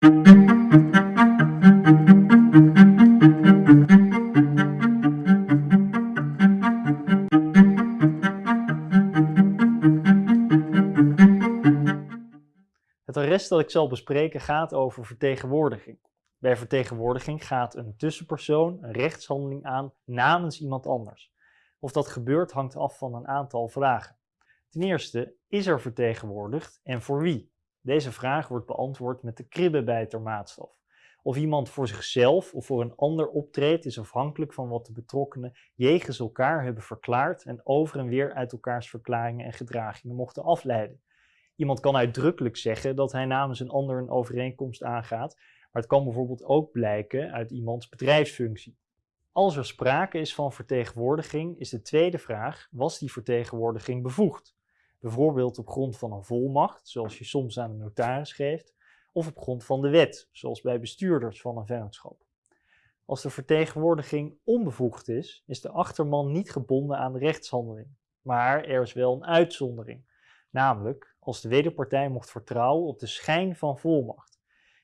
Het arrest dat ik zal bespreken gaat over vertegenwoordiging. Bij vertegenwoordiging gaat een tussenpersoon een rechtshandeling aan namens iemand anders. Of dat gebeurt hangt af van een aantal vragen. Ten eerste, is er vertegenwoordigd en voor wie? Deze vraag wordt beantwoord met de kribbebijtermaatstaf. Of iemand voor zichzelf of voor een ander optreedt is afhankelijk van wat de betrokkenen jegens elkaar hebben verklaard en over en weer uit elkaars verklaringen en gedragingen mochten afleiden. Iemand kan uitdrukkelijk zeggen dat hij namens een ander een overeenkomst aangaat, maar het kan bijvoorbeeld ook blijken uit iemands bedrijfsfunctie. Als er sprake is van vertegenwoordiging, is de tweede vraag: was die vertegenwoordiging bevoegd? Bijvoorbeeld op grond van een volmacht, zoals je soms aan een notaris geeft, of op grond van de wet, zoals bij bestuurders van een vennootschap. Als de vertegenwoordiging onbevoegd is, is de achterman niet gebonden aan de rechtshandeling, maar er is wel een uitzondering, namelijk als de wederpartij mocht vertrouwen op de schijn van volmacht.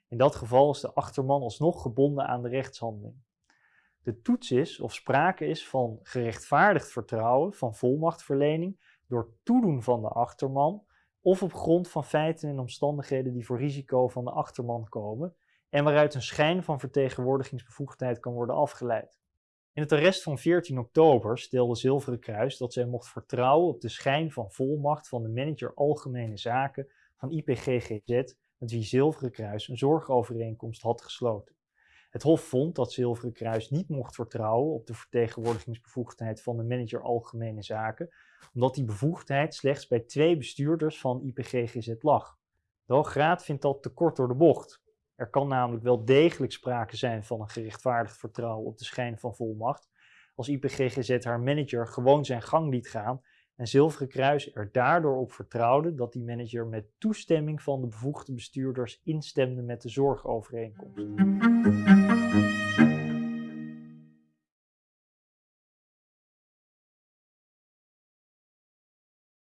In dat geval is de achterman alsnog gebonden aan de rechtshandeling. De toets is of sprake is van gerechtvaardigd vertrouwen van volmachtverlening door toedoen van de achterman of op grond van feiten en omstandigheden die voor risico van de achterman komen en waaruit een schijn van vertegenwoordigingsbevoegdheid kan worden afgeleid. In het arrest van 14 oktober stelde Zilveren Kruis dat zij mocht vertrouwen op de schijn van volmacht van de manager Algemene Zaken van IPGGZ met wie Zilveren Kruis een zorgovereenkomst had gesloten. Het Hof vond dat Zilveren Kruis niet mocht vertrouwen op de vertegenwoordigingsbevoegdheid van de manager Algemene Zaken, omdat die bevoegdheid slechts bij twee bestuurders van IPGGZ lag. De Hooggraad vindt dat te kort door de bocht. Er kan namelijk wel degelijk sprake zijn van een gerechtvaardigd vertrouwen op de schijn van volmacht, als IPGGZ haar manager gewoon zijn gang liet gaan en Zilveren Kruis er daardoor op vertrouwde dat die manager met toestemming van de bevoegde bestuurders instemde met de zorgovereenkomst.